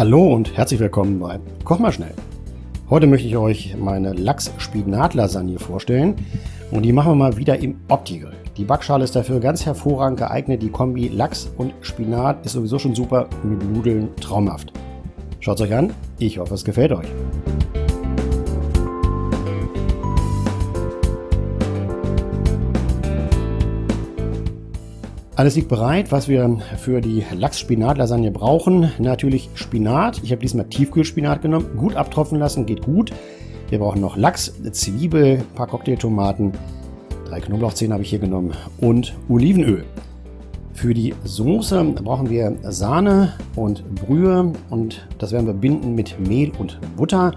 Hallo und herzlich willkommen bei Koch mal schnell. Heute möchte ich euch meine Lachs-Spinat-Lasagne vorstellen und die machen wir mal wieder im Opti-Grill. Die Backschale ist dafür ganz hervorragend geeignet. Die Kombi Lachs und Spinat ist sowieso schon super, mit Nudeln traumhaft. Schaut es euch an, ich hoffe es gefällt euch. Alles liegt bereit, was wir für die Lachs-Spinat-Lasagne brauchen. Natürlich Spinat. Ich habe diesmal Tiefkühlspinat genommen. Gut abtropfen lassen, geht gut. Wir brauchen noch Lachs, Zwiebel, ein paar Cocktailtomaten, drei Knoblauchzehen habe ich hier genommen und Olivenöl. Für die Soße brauchen wir Sahne und Brühe und das werden wir binden mit Mehl und Butter.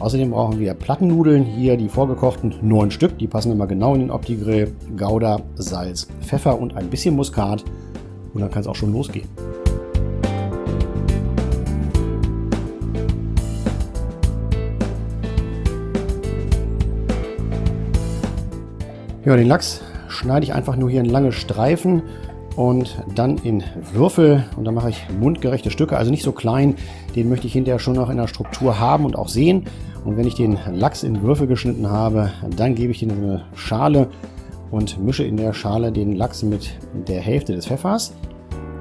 Außerdem brauchen wir Plattennudeln, hier die vorgekochten, neun Stück, die passen immer genau in den Opti-Grill, Gouda, Salz, Pfeffer und ein bisschen Muskat. Und dann kann es auch schon losgehen. Ja, den Lachs schneide ich einfach nur hier in lange Streifen und dann in Würfel und dann mache ich mundgerechte Stücke, also nicht so klein. Den möchte ich hinterher schon noch in der Struktur haben und auch sehen. Und wenn ich den Lachs in Würfel geschnitten habe, dann gebe ich den in eine Schale und mische in der Schale den Lachs mit der Hälfte des Pfeffers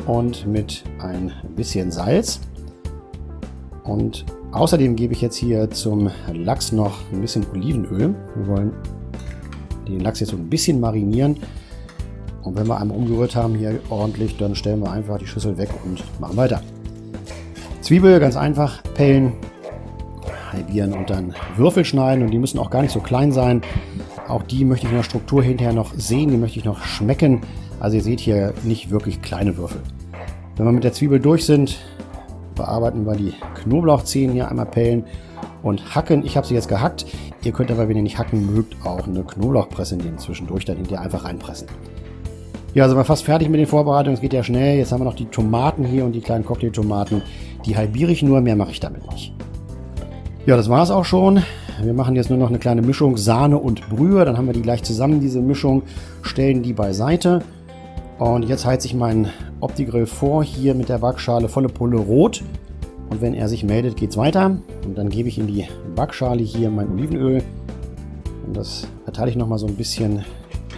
und mit ein bisschen Salz. Und außerdem gebe ich jetzt hier zum Lachs noch ein bisschen Olivenöl. Wir wollen den Lachs jetzt so ein bisschen marinieren. Und wenn wir einmal umgerührt haben hier ordentlich, dann stellen wir einfach die Schüssel weg und machen weiter. Zwiebel ganz einfach pellen, halbieren und dann Würfel schneiden und die müssen auch gar nicht so klein sein. Auch die möchte ich in der Struktur hinterher noch sehen, die möchte ich noch schmecken. Also ihr seht hier nicht wirklich kleine Würfel. Wenn wir mit der Zwiebel durch sind, bearbeiten wir die Knoblauchzehen hier einmal pellen und hacken. Ich habe sie jetzt gehackt. Ihr könnt aber, wenn ihr nicht hacken mögt, auch eine Knoblauchpresse nehmen. Zwischendurch dann hinterher einfach reinpressen. Ja, sind wir fast fertig mit den Vorbereitungen. Es geht ja schnell. Jetzt haben wir noch die Tomaten hier und die kleinen Cocktailtomaten. Die halbiere ich nur, mehr mache ich damit nicht. Ja, das war es auch schon. Wir machen jetzt nur noch eine kleine Mischung Sahne und Brühe. Dann haben wir die gleich zusammen, diese Mischung. Stellen die beiseite. Und jetzt heize ich meinen Opti-Grill vor, hier mit der Backschale volle Pulle rot. Und wenn er sich meldet, geht es weiter. Und dann gebe ich in die Backschale hier mein Olivenöl. Und das verteile ich nochmal so ein bisschen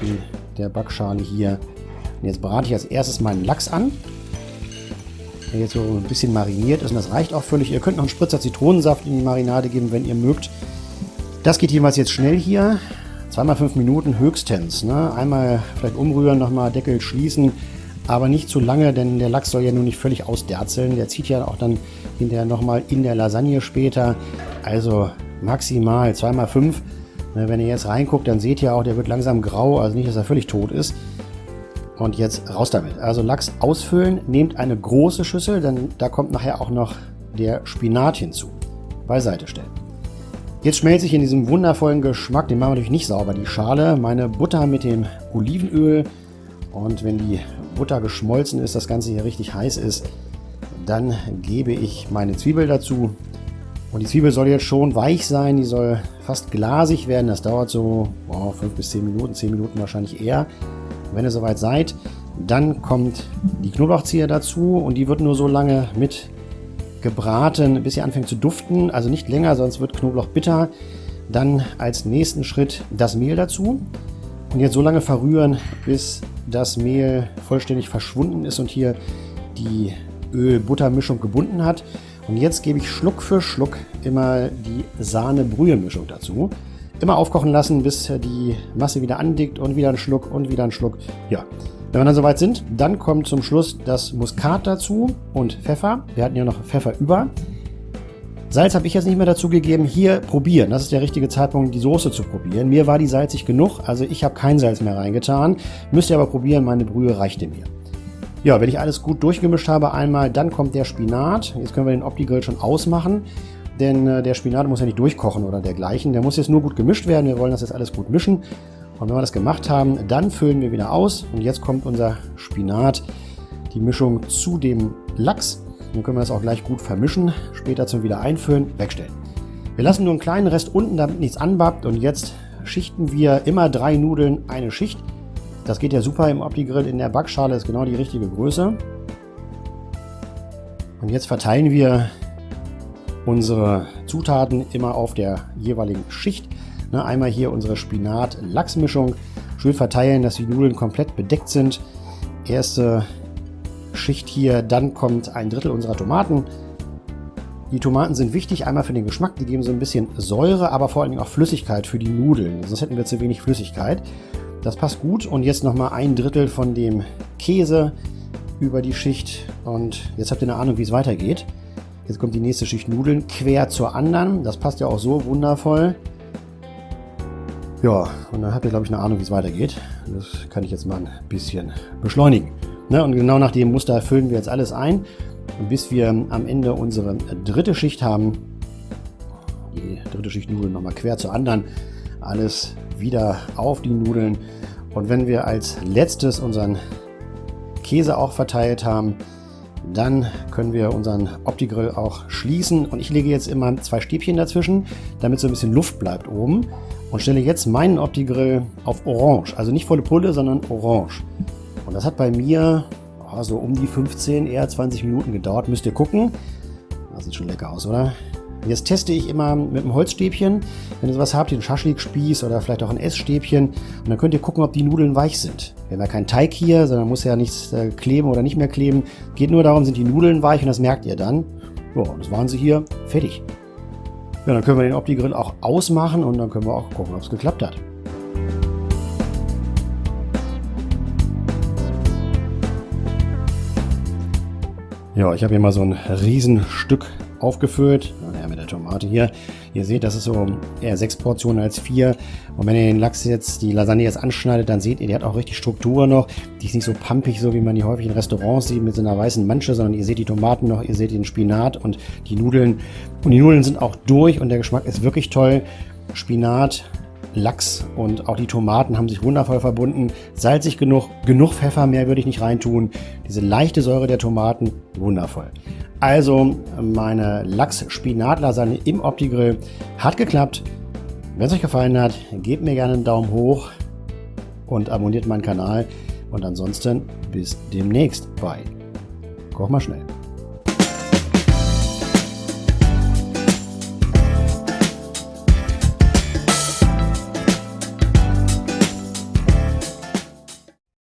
in der Backschale hier und jetzt brate ich als erstes meinen Lachs an. Der jetzt so ein bisschen mariniert ist und das reicht auch völlig. Ihr könnt noch einen Spritzer Zitronensaft in die Marinade geben, wenn ihr mögt. Das geht jeweils jetzt schnell hier. Zweimal fünf Minuten höchstens. Ne? Einmal vielleicht umrühren, nochmal Deckel schließen, aber nicht zu lange, denn der Lachs soll ja nun nicht völlig ausderzeln. Der zieht ja auch dann hinterher nochmal in der Lasagne später. Also maximal zweimal fünf. Ne, wenn ihr jetzt reinguckt, dann seht ihr auch, der wird langsam grau, also nicht, dass er völlig tot ist. Und jetzt raus damit. Also Lachs ausfüllen, nehmt eine große Schüssel, denn da kommt nachher auch noch der Spinat hinzu. Beiseite stellen. Jetzt schmelze ich in diesem wundervollen Geschmack, den machen wir natürlich nicht sauber, die Schale, meine Butter mit dem Olivenöl. Und wenn die Butter geschmolzen ist, das Ganze hier richtig heiß ist, dann gebe ich meine Zwiebel dazu. Und die Zwiebel soll jetzt schon weich sein, die soll fast glasig werden. Das dauert so 5 wow, bis 10 Minuten, 10 Minuten wahrscheinlich eher. Wenn ihr soweit seid, dann kommt die Knoblauchzehe dazu und die wird nur so lange mit gebraten, bis sie anfängt zu duften. Also nicht länger, sonst wird Knoblauch bitter. Dann als nächsten Schritt das Mehl dazu. Und jetzt so lange verrühren, bis das Mehl vollständig verschwunden ist und hier die Öl-Butter-Mischung gebunden hat. Und jetzt gebe ich Schluck für Schluck immer die Sahne-Brühe-Mischung dazu. Immer aufkochen lassen, bis die Masse wieder andickt und wieder ein Schluck und wieder ein Schluck. Ja, wenn wir dann soweit sind, dann kommt zum Schluss das Muskat dazu und Pfeffer. Wir hatten ja noch Pfeffer über. Salz habe ich jetzt nicht mehr dazu gegeben. Hier probieren. Das ist der richtige Zeitpunkt, die Soße zu probieren. Mir war die salzig genug, also ich habe kein Salz mehr reingetan. Müsst ihr aber probieren, meine Brühe reichte mir. Ja, wenn ich alles gut durchgemischt habe einmal, dann kommt der Spinat. Jetzt können wir den Opti-Grill schon ausmachen denn äh, der Spinat muss ja nicht durchkochen oder dergleichen. Der muss jetzt nur gut gemischt werden. Wir wollen das jetzt alles gut mischen. Und wenn wir das gemacht haben, dann füllen wir wieder aus. Und jetzt kommt unser Spinat, die Mischung zu dem Lachs. Dann können wir das auch gleich gut vermischen. Später zum wieder einfüllen, wegstellen. Wir lassen nur einen kleinen Rest unten, damit nichts anbappt. Und jetzt schichten wir immer drei Nudeln eine Schicht. Das geht ja super im Opti-Grill. In der Backschale ist genau die richtige Größe. Und jetzt verteilen wir unsere Zutaten immer auf der jeweiligen Schicht. Ne, einmal hier unsere Spinat-Lachsmischung. Schön verteilen, dass die Nudeln komplett bedeckt sind. Erste Schicht hier, dann kommt ein Drittel unserer Tomaten. Die Tomaten sind wichtig, einmal für den Geschmack, die geben so ein bisschen Säure, aber vor allen Dingen auch Flüssigkeit für die Nudeln. Sonst hätten wir zu wenig Flüssigkeit. Das passt gut. Und jetzt nochmal ein Drittel von dem Käse über die Schicht. Und jetzt habt ihr eine Ahnung, wie es weitergeht. Jetzt kommt die nächste Schicht Nudeln quer zur anderen. Das passt ja auch so wundervoll. Ja, und dann habt ihr, glaube ich, eine Ahnung, wie es weitergeht. Das kann ich jetzt mal ein bisschen beschleunigen. Ne, und genau nach dem Muster füllen wir jetzt alles ein, bis wir am Ende unsere dritte Schicht haben. Die dritte Schicht Nudeln nochmal quer zur anderen. Alles wieder auf die Nudeln. Und wenn wir als letztes unseren Käse auch verteilt haben, dann können wir unseren Opti-Grill auch schließen. Und ich lege jetzt immer zwei Stäbchen dazwischen, damit so ein bisschen Luft bleibt oben. Und stelle jetzt meinen Opti-Grill auf Orange. Also nicht volle Pulle, sondern Orange. Und das hat bei mir oh, so um die 15, eher 20 Minuten gedauert. Müsst ihr gucken. Das sieht schon lecker aus, oder? Jetzt teste ich immer mit einem Holzstäbchen. Wenn ihr sowas habt, einen Schaschlikspieß oder vielleicht auch ein Essstäbchen. Und dann könnt ihr gucken, ob die Nudeln weich sind. Wir haben ja keinen Teig hier, sondern muss ja nichts äh, kleben oder nicht mehr kleben. Geht nur darum, sind die Nudeln weich und das merkt ihr dann. Ja, das waren sie hier. Fertig. Ja, dann können wir den Opti-Grill auch ausmachen und dann können wir auch gucken, ob es geklappt hat. Ja, ich habe hier mal so ein Riesenstück aufgefüllt. Tomate hier. Ihr seht, das ist so eher sechs Portionen als vier. Und wenn ihr den Lachs jetzt, die Lasagne jetzt anschneidet, dann seht ihr, die hat auch richtig Struktur noch. Die ist nicht so pampig, so wie man die häufig in Restaurants sieht, mit so einer weißen Manche, sondern ihr seht die Tomaten noch, ihr seht den Spinat und die Nudeln. Und die Nudeln sind auch durch und der Geschmack ist wirklich toll. Spinat, Lachs und auch die Tomaten haben sich wundervoll verbunden. Salzig genug, genug Pfeffer, mehr würde ich nicht reintun. Diese leichte Säure der Tomaten, wundervoll. Also meine Lachs-Spinat-Lasagne im Opti-Grill hat geklappt. Wenn es euch gefallen hat, gebt mir gerne einen Daumen hoch und abonniert meinen Kanal. Und ansonsten bis demnächst bei Koch mal schnell.